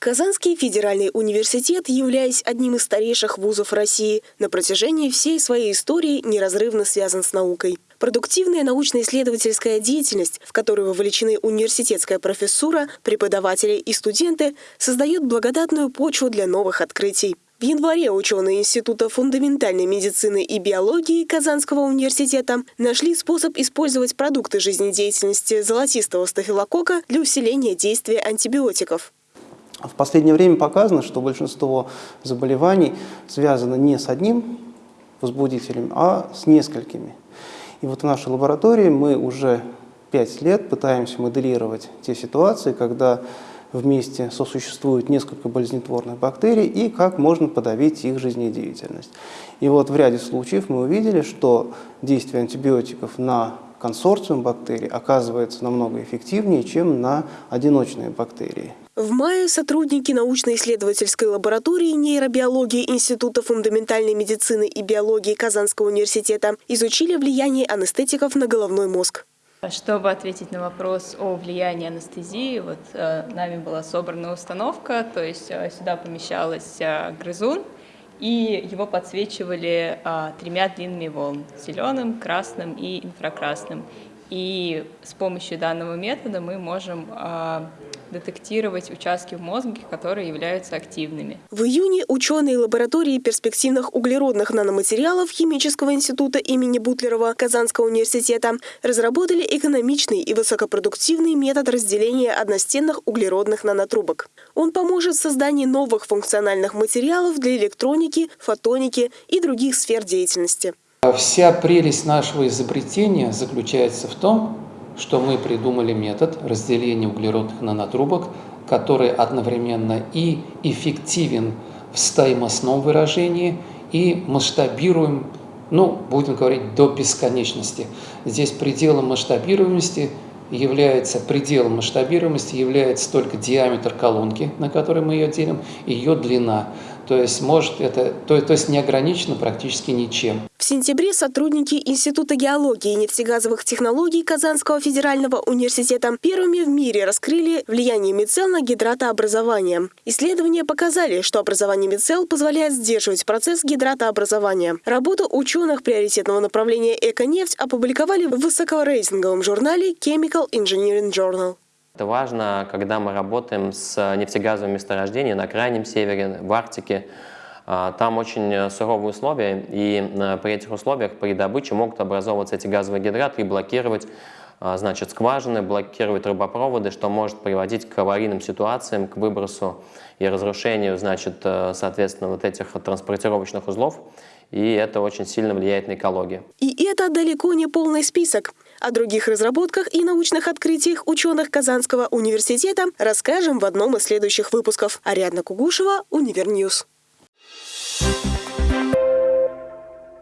Казанский федеральный университет, являясь одним из старейших вузов России, на протяжении всей своей истории неразрывно связан с наукой. Продуктивная научно-исследовательская деятельность, в которую вовлечены университетская профессура, преподаватели и студенты, создает благодатную почву для новых открытий. В январе ученые Института фундаментальной медицины и биологии Казанского университета нашли способ использовать продукты жизнедеятельности золотистого стафилококка для усиления действия антибиотиков. В последнее время показано, что большинство заболеваний связано не с одним возбудителем, а с несколькими. И вот в нашей лаборатории мы уже пять лет пытаемся моделировать те ситуации, когда вместе сосуществуют несколько болезнетворных бактерий и как можно подавить их жизнедеятельность. И вот в ряде случаев мы увидели, что действие антибиотиков на консорциум бактерий оказывается намного эффективнее, чем на одиночные бактерии. В мае сотрудники научно-исследовательской лаборатории нейробиологии Института фундаментальной медицины и биологии Казанского университета изучили влияние анестетиков на головной мозг. Чтобы ответить на вопрос о влиянии анестезии, вот э, нами была собрана установка, то есть э, сюда помещалась э, грызун, и его подсвечивали э, тремя длинными волн – зеленым, красным и инфракрасным. И с помощью данного метода мы можем э, детектировать участки в мозге, которые являются активными. В июне ученые лаборатории перспективных углеродных наноматериалов Химического института имени Бутлерова Казанского университета разработали экономичный и высокопродуктивный метод разделения одностенных углеродных нанотрубок. Он поможет в создании новых функциональных материалов для электроники, фотоники и других сфер деятельности. Вся прелесть нашего изобретения заключается в том, что мы придумали метод разделения углеродных нанотрубок, который одновременно и эффективен в стоимостном выражении, и масштабируем, ну, будем говорить, до бесконечности. Здесь пределом масштабируемости является, пределом масштабируемости является только диаметр колонки, на которой мы ее делим, ее длина. То есть, может это, то, то есть не ограничено практически ничем. В сентябре сотрудники Института геологии и нефтегазовых технологий Казанского федерального университета первыми в мире раскрыли влияние мицел на гидратообразование. Исследования показали, что образование мицел позволяет сдерживать процесс гидратообразования. Работу ученых приоритетного направления «Эконефть» опубликовали в высокорейтинговом журнале Chemical Engineering Journal. Это важно, когда мы работаем с нефтегазовыми месторождениями на Крайнем Севере, в Арктике. А, там очень суровые условия, и э, при этих условиях при добыче могут образовываться эти газовые гидраты и блокировать а, значит, скважины, блокировать трубопроводы, что может приводить к аварийным ситуациям, к выбросу и разрушению, значит, э, соответственно, вот этих транспортировочных узлов. И это очень сильно влияет на экологию. И это далеко не полный список. О других разработках и научных открытиях ученых Казанского университета расскажем в одном из следующих выпусков. Ариадна Кугушева, Univer News. Thank